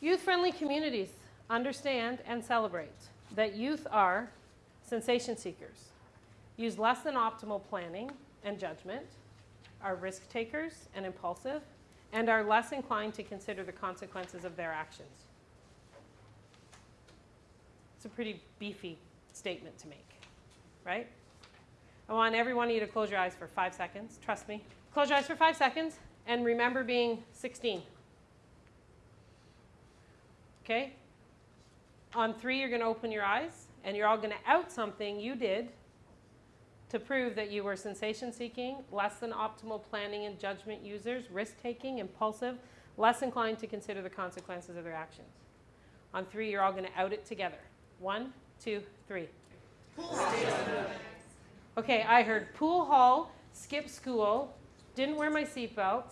Youth-friendly communities understand and celebrate that youth are sensation seekers, use less than optimal planning and judgment, are risk takers and impulsive, and are less inclined to consider the consequences of their actions. It's a pretty beefy statement to make, right? I want every one of you to close your eyes for five seconds. Trust me. Close your eyes for five seconds and remember being 16. Okay? On three, you're going to open your eyes and you're all going to out something you did to prove that you were sensation seeking, less than optimal planning and judgment users, risk taking, impulsive, less inclined to consider the consequences of their actions. On three, you're all going to out it together. One, two, three. Okay, I heard pool hall, skip school, didn't wear my seatbelt,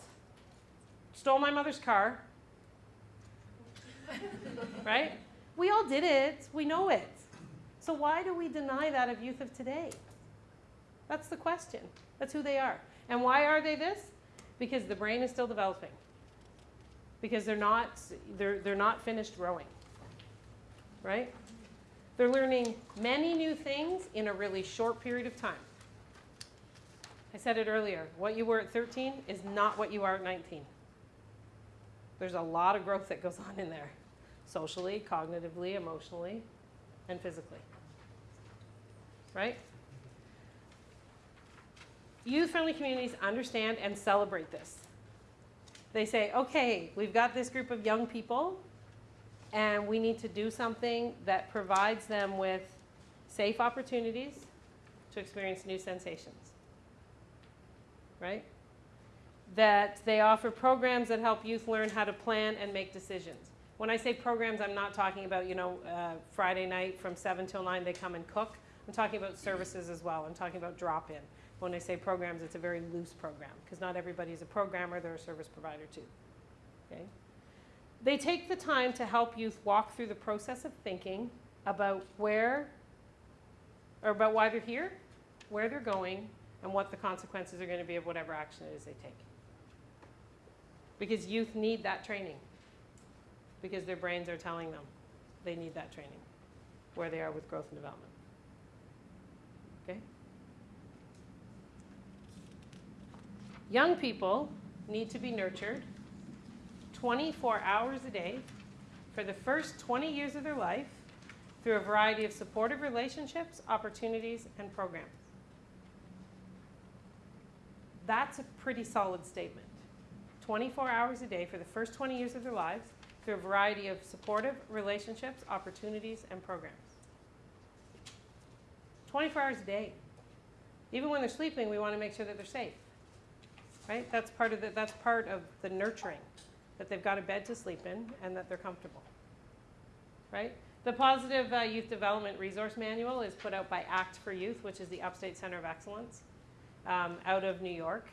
stole my mother's car. right? We all did it. We know it. So why do we deny that of youth of today? That's the question. That's who they are. And why are they this? Because the brain is still developing. Because they're not, they're, they're not finished growing. Right? They're learning many new things in a really short period of time. I said it earlier. What you were at 13 is not what you are at 19. There's a lot of growth that goes on in there socially, cognitively, emotionally, and physically. Right? Youth friendly communities understand and celebrate this. They say, okay, we've got this group of young people, and we need to do something that provides them with safe opportunities to experience new sensations. Right? That they offer programs that help youth learn how to plan and make decisions. When I say programs, I'm not talking about, you know, uh, Friday night from 7 till 9 they come and cook. I'm talking about services as well. I'm talking about drop-in. When I say programs, it's a very loose program because not everybody is a programmer, they're a service provider too. Okay? They take the time to help youth walk through the process of thinking about where, or about why they're here, where they're going, and what the consequences are going to be of whatever action it is they take. Because youth need that training. Because their brains are telling them they need that training, where they are with growth and development. Okay? Young people need to be nurtured 24 hours a day for the first 20 years of their life through a variety of supportive relationships, opportunities, and programs. That's a pretty solid statement. 24 hours a day for the first 20 years of their lives through a variety of supportive relationships, opportunities, and programs. 24 hours a day. Even when they're sleeping, we want to make sure that they're safe right? That's part of the, that's part of the nurturing, that they've got a bed to sleep in and that they're comfortable, right? The Positive uh, Youth Development Resource Manual is put out by ACT for Youth, which is the Upstate Center of Excellence um, out of New York.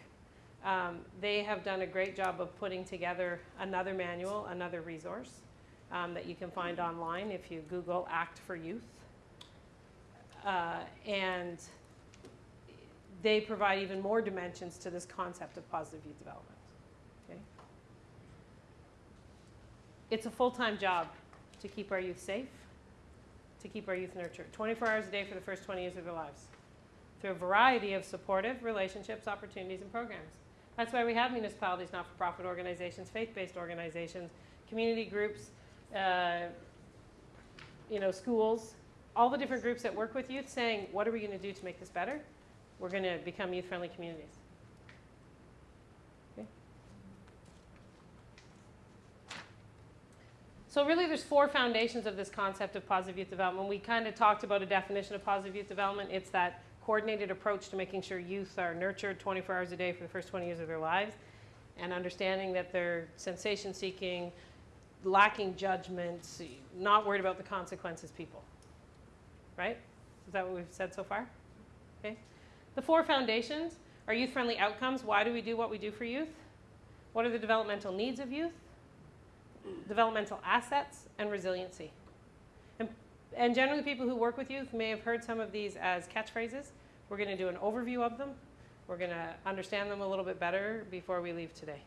Um, they have done a great job of putting together another manual, another resource um, that you can find online if you Google ACT for Youth. Uh, and they provide even more dimensions to this concept of positive youth development. Okay? It's a full-time job to keep our youth safe, to keep our youth nurtured, 24 hours a day for the first 20 years of their lives, through a variety of supportive relationships, opportunities, and programs. That's why we have municipalities, not-for-profit organizations, faith-based organizations, community groups, uh, you know, schools, all the different groups that work with youth saying, what are we going to do to make this better? we're going to become youth-friendly communities. Okay. So really there's four foundations of this concept of positive youth development. We kind of talked about a definition of positive youth development. It's that coordinated approach to making sure youth are nurtured 24 hours a day for the first 20 years of their lives and understanding that they're sensation seeking, lacking judgment, not worried about the consequences people. Right? Is that what we've said so far? Okay. The four foundations are youth-friendly outcomes. Why do we do what we do for youth? What are the developmental needs of youth? Developmental assets and resiliency. And, generally people who work with youth may have heard some of these as catchphrases. We're going to do an overview of them. We're going to understand them a little bit better before we leave today.